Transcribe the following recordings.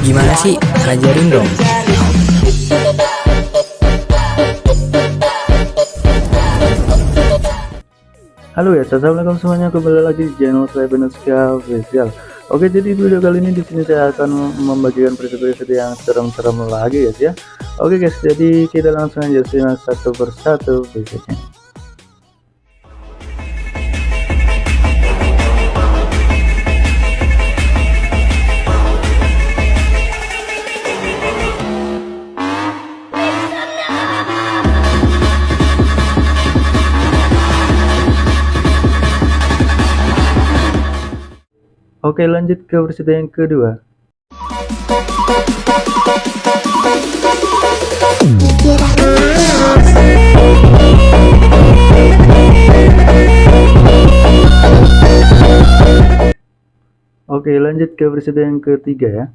Gimana sih? Ajarin dong. Halo ya, assalamualaikum semuanya kembali lagi di channel saya Benuska Official. Oke, jadi video kali ini di sini saya akan membagikan preset-preset yang serem-serem lagi guys ya. Oke guys, jadi kita langsung aja simak satu persatu presetnya. Oke lanjut ke versi yang kedua. Oke lanjut ke versi yang ketiga ya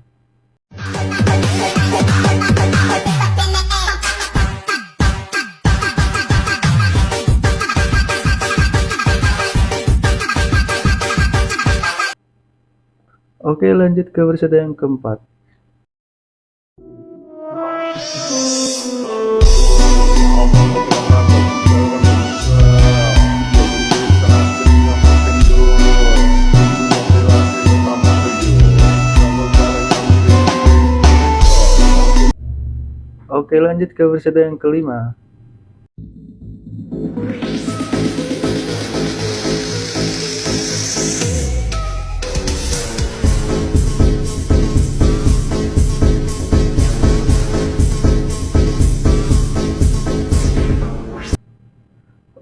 Oke lanjut ke versi yang keempat. Oke lanjut ke versi yang kelima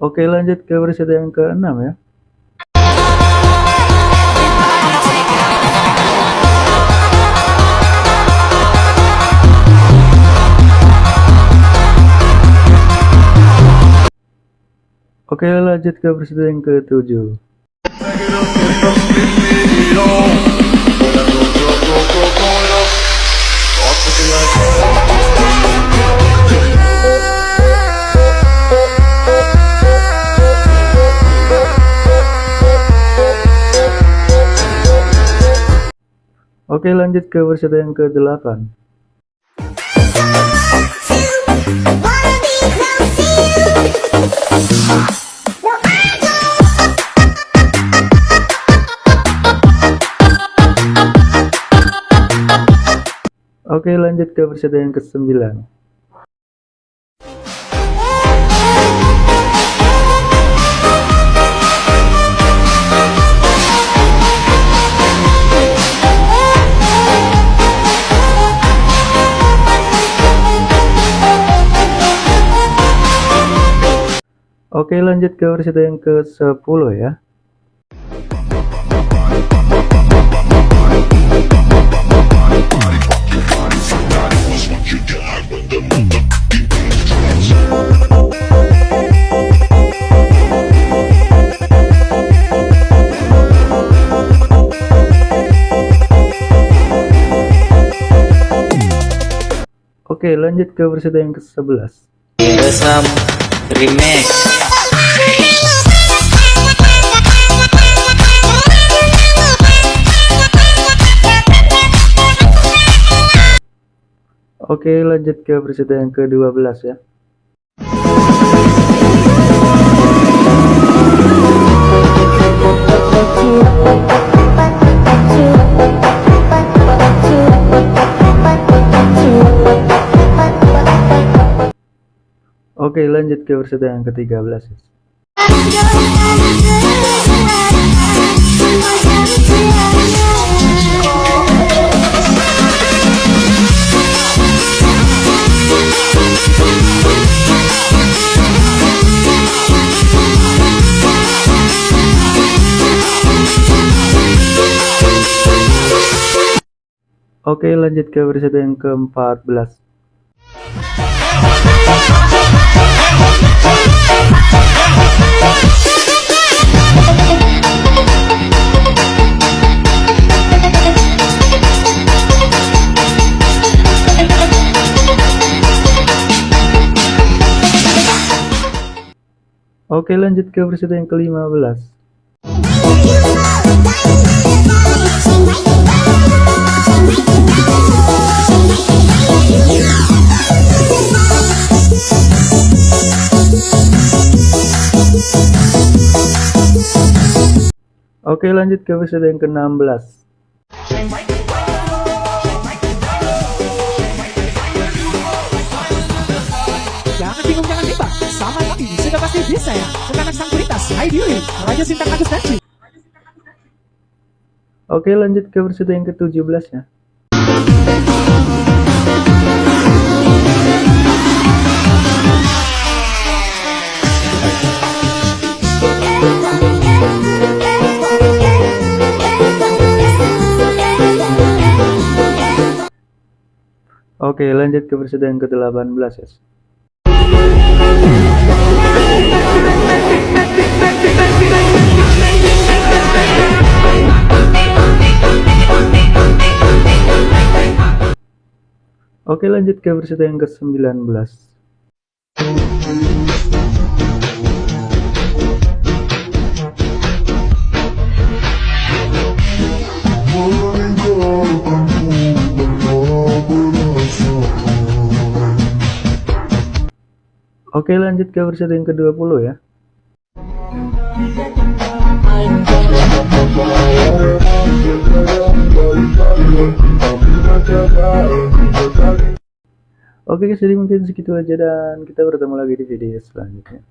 Oke lanjut ke versi yang keenam ya. Oke lanjut ke versi yang ketujuh Oke lanjut ke versi yang ke-8 Oke lanjut ke versi yang ke-9 Oke lanjut ke versi yang ke-10 ya. Oke lanjut ke versi yang ke-11 Resam Remix. Oke lanjut ke versi yang ke-12 ya Oke lanjut ke versi yang ke-13 ya. Oke lanjut ke versi yang ke-14 Oke lanjut ke versi yang ke-15 Oke lanjut ke episode yang ke-16 Jangan bingung, jangan bimbang. Sama kami sudah pasti bisa ya. Anak sang kuritas, Heidi Yuri, Raja Sintang Agus. Oke lanjut ke episode yang ke-17 ya Oke lanjut ke episode yang ke-18 ya Oke lanjut ke episode yang ke-19 Oke lanjut ke episode yang ke-20 ya. Oke guys jadi mungkin segitu aja dan kita bertemu lagi di video selanjutnya